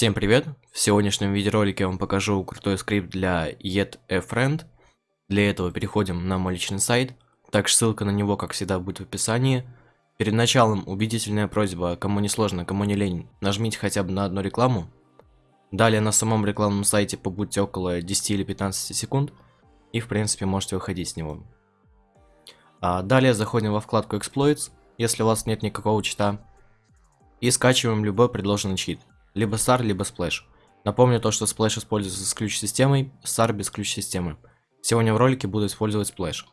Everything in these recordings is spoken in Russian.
Всем привет! В сегодняшнем видеоролике я вам покажу крутой скрипт для YetAFriend. Для этого переходим на мой личный сайт, также ссылка на него, как всегда, будет в описании. Перед началом убедительная просьба, кому не сложно, кому не лень, нажмите хотя бы на одну рекламу. Далее на самом рекламном сайте побудьте около 10 или 15 секунд, и в принципе можете выходить с него. А далее заходим во вкладку Exploits, если у вас нет никакого чита, и скачиваем любой предложенный чит. Либо SAR, либо Splash. Напомню то, что Splash используется с ключ-системой, SAR без ключ-системы. Сегодня в ролике буду использовать Splash.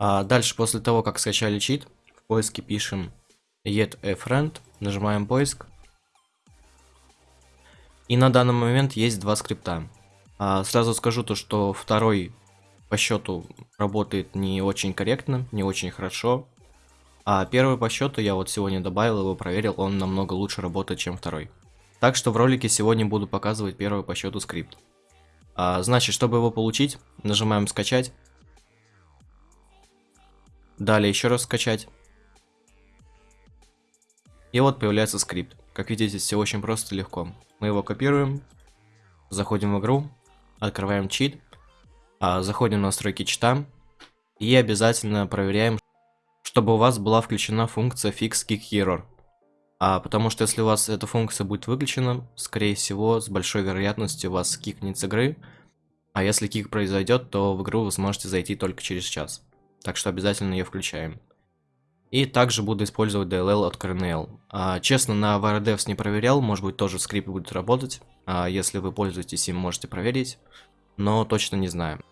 А дальше, после того, как скачали чит, в поиске пишем yet a friend, нажимаем поиск. И на данный момент есть два скрипта. А, сразу скажу то, что второй по счету работает не очень корректно, не очень хорошо. А первый по счету я вот сегодня добавил его, проверил, он намного лучше работает, чем второй. Так что в ролике сегодня буду показывать первый по счету скрипт. А, значит, чтобы его получить, нажимаем скачать. Далее еще раз скачать. И вот появляется скрипт. Как видите, все очень просто и легко. Мы его копируем, заходим в игру, открываем чит, а, заходим в настройки чита и обязательно проверяем, чтобы у вас была включена функция Fix Kick Error. А, потому что если у вас эта функция будет выключена, скорее всего, с большой вероятностью вас кикнет с игры. А если кик произойдет, то в игру вы сможете зайти только через час. Так что обязательно ее включаем. И также буду использовать DLL от Kernel. А, честно, на VRDevs не проверял, может быть тоже скрипт будет работать. А, если вы пользуетесь им, можете проверить. Но точно не знаю.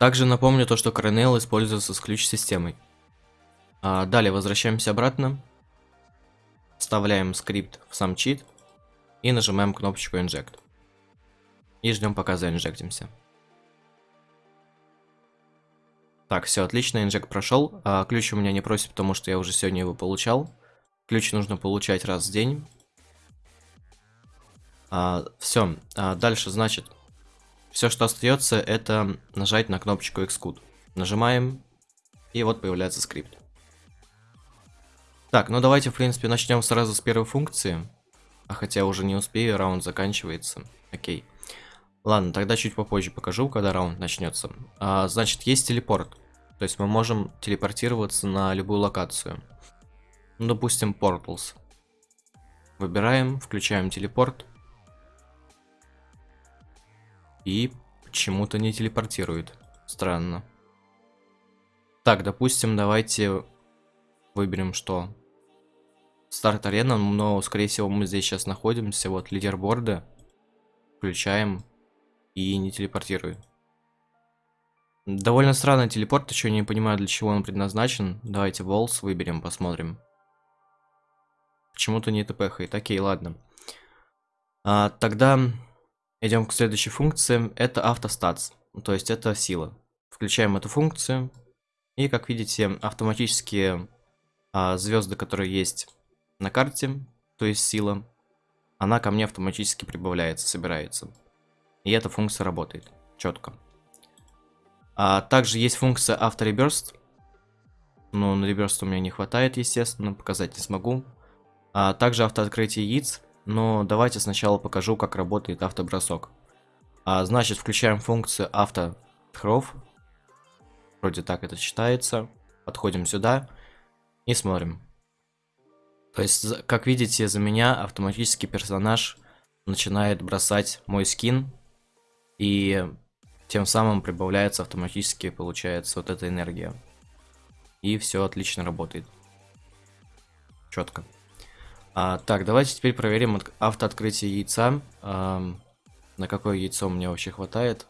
Также напомню то, что Kernel используется с ключ-системой. А, далее возвращаемся обратно. Вставляем скрипт в сам чит. И нажимаем кнопочку Inject. И ждем пока заинжектимся. Так, все отлично, инжект прошел. А, ключ у меня не просит, потому что я уже сегодня его получал. Ключ нужно получать раз в день. А, все, а, дальше, значит, все, что остается, это нажать на кнопочку Xcode. Нажимаем, и вот появляется скрипт. Так, ну давайте, в принципе, начнем сразу с первой функции. А хотя уже не успею, раунд заканчивается. Окей. Ладно, тогда чуть попозже покажу, когда раунд начнется. А, значит, есть телепорт. То есть мы можем телепортироваться на любую локацию. Ну, допустим, Portals. Выбираем, включаем телепорт. И почему-то не телепортирует. Странно. Так, допустим, давайте выберем что? Старт арена, но, скорее всего, мы здесь сейчас находимся. Вот лидерборды. Включаем и не телепортирует. Довольно странный телепорт, еще не понимаю, для чего он предназначен. Давайте волс выберем, посмотрим. Почему-то не тпхает. Окей, ладно. А, тогда идем к следующей функции. Это автостатс. То есть это сила. Включаем эту функцию. И, как видите, автоматические а, звезды, которые есть на карте, то есть сила, она ко мне автоматически прибавляется, собирается. И эта функция работает четко. А также есть функция автореберст. Но на реберст у меня не хватает, естественно, показать не смогу. А также автооткрытие яиц. Но давайте сначала покажу, как работает автобросок. А, значит, включаем функцию автохров. Вроде так это читается. Подходим сюда и смотрим. То есть, как видите, за меня автоматически персонаж начинает бросать мой скин. И тем самым прибавляется автоматически, получается, вот эта энергия. И все отлично работает. Четко. А, так, давайте теперь проверим автооткрытие яйца. А, на какое яйцо мне вообще хватает.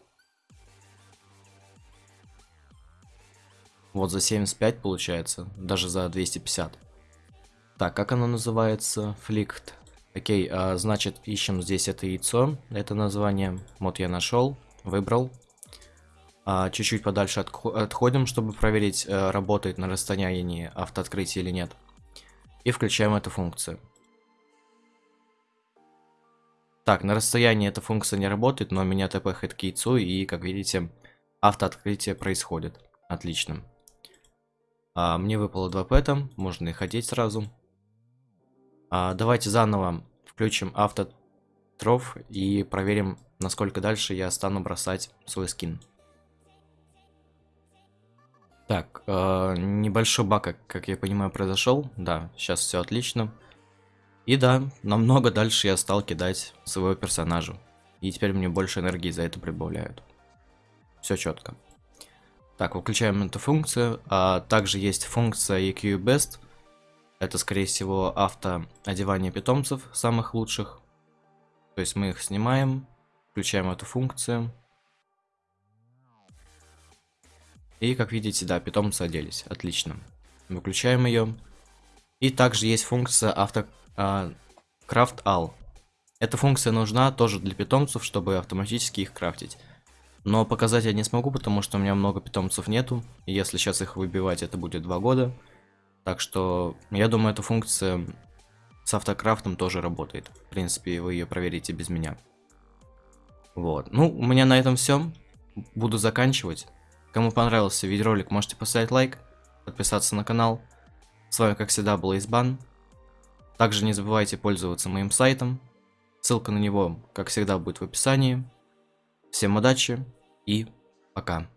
Вот за 75 получается, даже за 250. Так, как оно называется? Фликт. Окей, а, значит, ищем здесь это яйцо. Это название. Вот я нашел, выбрал. А, чуть-чуть а, подальше отходим, чтобы проверить, а, работает на расстоянии автооткрытие или нет. И включаем эту функцию. Так, на расстоянии эта функция не работает, но меня тпхает к яйцу, и, как видите, автооткрытие происходит. Отлично. А, мне выпало 2 пэта, можно и ходить сразу. А, давайте заново включим автотроф и проверим, насколько дальше я стану бросать свой скин. Так, э, небольшой баг, как, как я понимаю, произошел. Да, сейчас все отлично. И да, намного дальше я стал кидать своего персонажа. И теперь мне больше энергии за это прибавляют. Все четко. Так, выключаем эту функцию. А также есть функция EQ Best. Это, скорее всего, авто одевание питомцев, самых лучших. То есть мы их снимаем, включаем эту функцию. И, как видите, да, питомцы оделись. Отлично. Выключаем ее. И также есть функция авто а, Craft All. Эта функция нужна тоже для питомцев, чтобы автоматически их крафтить. Но показать я не смогу, потому что у меня много питомцев нету. И если сейчас их выбивать, это будет 2 года. Так что, я думаю, эта функция с автокрафтом тоже работает. В принципе, вы ее проверите без меня. Вот. Ну, у меня на этом все. Буду заканчивать. Кому понравился видеоролик, можете поставить лайк, подписаться на канал. С вами, как всегда, был Избан. Также не забывайте пользоваться моим сайтом. Ссылка на него, как всегда, будет в описании. Всем удачи и пока.